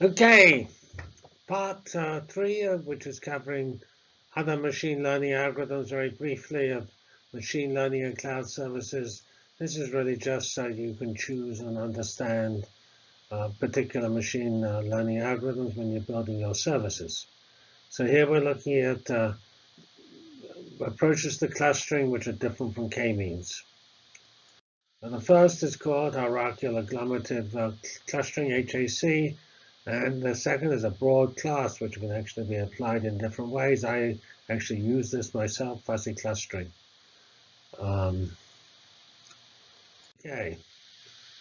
Okay, part uh, three, of which is covering other machine learning algorithms very briefly of machine learning and cloud services. This is really just so you can choose and understand uh, particular machine uh, learning algorithms when you're building your services. So here we're looking at uh, approaches to clustering which are different from k-means. the first is called hierarchical agglomerative uh, clustering, HAC, and the second is a broad class, which can actually be applied in different ways. I actually use this myself, fuzzy clustering. Um, okay,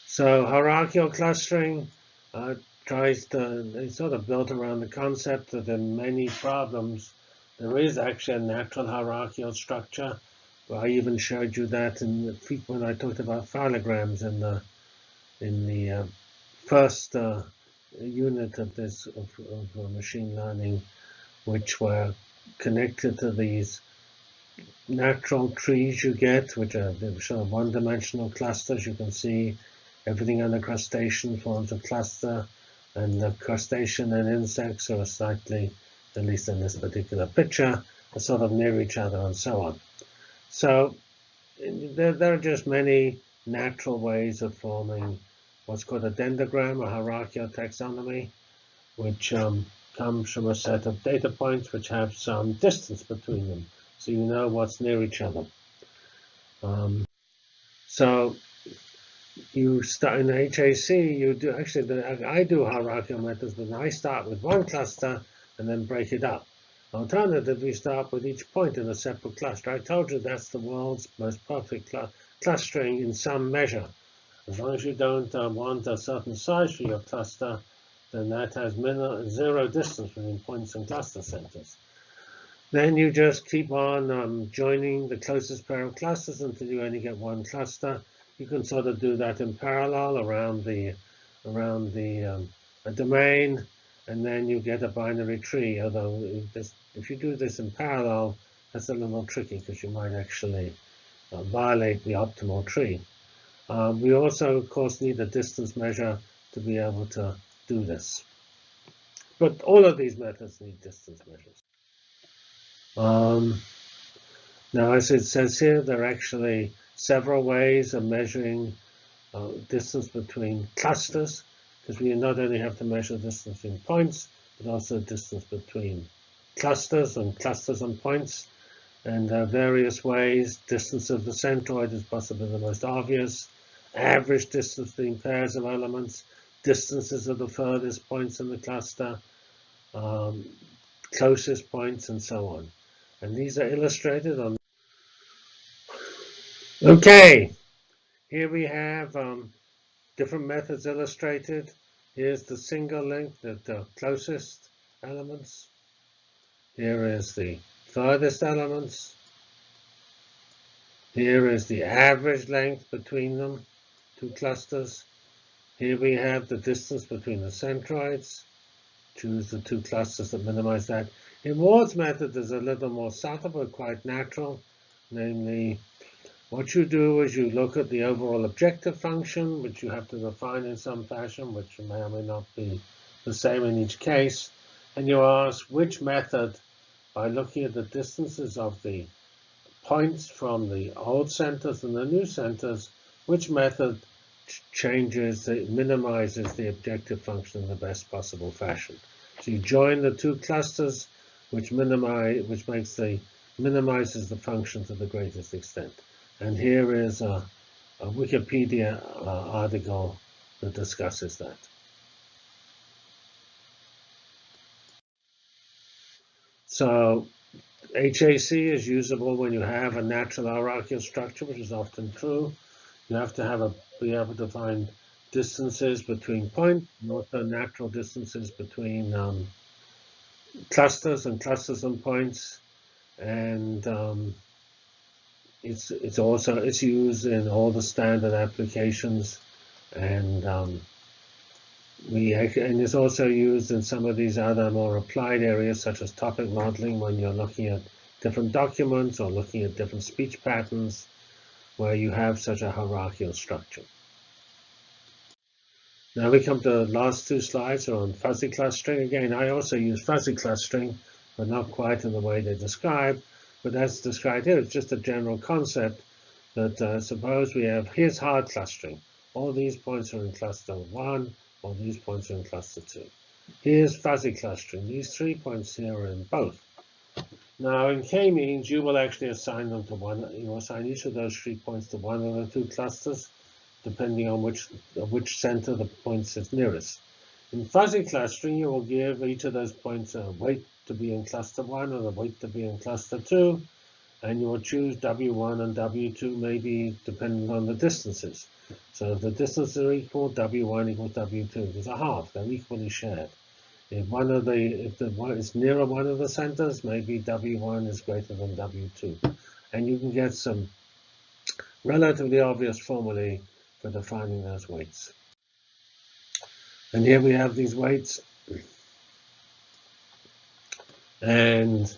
so hierarchical clustering uh, tries to, it's sort of built around the concept that in many problems, there is actually a natural hierarchical structure. I even showed you that in the, when I talked about phylograms in the in the uh, first uh, unit of this of, of uh, machine learning, which were connected to these natural trees you get, which are sort of one-dimensional clusters. You can see everything on the crustacean forms a cluster, and the crustacean and insects are slightly, at least in this particular picture, are sort of near each other and so on. So there, there are just many natural ways of forming what's called a dendrogram, a hierarchical taxonomy, which um, comes from a set of data points which have some distance between them, so you know what's near each other. Um, so you start in HAC, you do actually, the, I do hierarchical methods, but I start with one cluster and then break it up. Alternatively, start with each point in a separate cluster. I told you that's the world's most perfect cl clustering in some measure. As long as you don't uh, want a certain size for your cluster, then that has zero distance between points and cluster centers. Then you just keep on um, joining the closest pair of clusters until you only get one cluster. You can sort of do that in parallel around the around the um, domain, and then you get a binary tree. Although if you do this in parallel, that's a little tricky because you might actually uh, violate the optimal tree. Um, we also, of course, need a distance measure to be able to do this. But all of these methods need distance measures. Um, now, as it says here, there are actually several ways of measuring uh, distance between clusters, because we not only have to measure distance between points, but also distance between clusters and clusters and points. And there are various ways. Distance of the centroid is possibly the most obvious average distance between pairs of elements, distances of the furthest points in the cluster, um, closest points, and so on. And these are illustrated on. Okay, here we have um, different methods illustrated. Here's the single link, the, the closest elements. Here is the furthest elements. Here is the average length between them two clusters. Here we have the distance between the centroids. Choose the two clusters that minimize that. In Ward's method, there's a little more subtle but quite natural. Namely, what you do is you look at the overall objective function, which you have to define in some fashion, which may or may not be the same in each case. And you ask which method, by looking at the distances of the points from the old centers and the new centers, which method changes, it minimizes the objective function in the best possible fashion. So you join the two clusters, which minimize, which makes the minimizes the function to the greatest extent. And here is a, a Wikipedia uh, article that discusses that. So HAC is usable when you have a natural hierarchical structure, which is often true. You have to have a be able to find distances between points and also natural distances between um, clusters and clusters and points. And um, it's it's also it's used in all the standard applications, and um, we and it's also used in some of these other more applied areas such as topic modeling when you're looking at different documents or looking at different speech patterns where you have such a hierarchical structure. Now we come to the last two slides on fuzzy clustering. Again, I also use fuzzy clustering, but not quite in the way they describe. But as described here, it's just a general concept that uh, suppose we have, here's hard clustering. All these points are in cluster one, all these points are in cluster two. Here's fuzzy clustering. These three points here are in both. Now in k-means, you will actually assign them to one, you will assign each of those three points to one of the two clusters, depending on which, which center the points is nearest. In fuzzy clustering, you will give each of those points a weight to be in cluster one and a weight to be in cluster two, and you will choose W1 and W2 maybe depending on the distances. So if the distances are equal, W1 equals W2. There's a half, they're equally shared. If one of the if the one is nearer one of the centers, maybe W1 is greater than W2. And you can get some relatively obvious formulae for defining those weights. And here we have these weights. And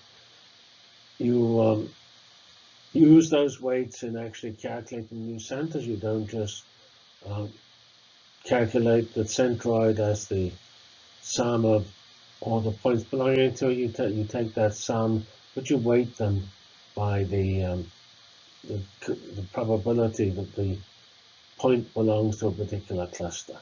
you um, use those weights in actually calculating new centers. You don't just um, calculate the centroid as the sum of all the points belonging to it. You, you take that sum, but you weight them by the, um, the, the probability that the point belongs to a particular cluster.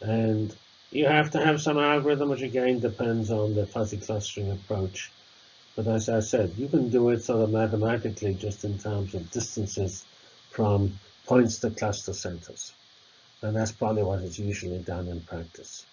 And you have to have some algorithm, which again depends on the fuzzy clustering approach. But as I said, you can do it sort of mathematically just in terms of distances from points to cluster centers. And that's probably what is usually done in practice.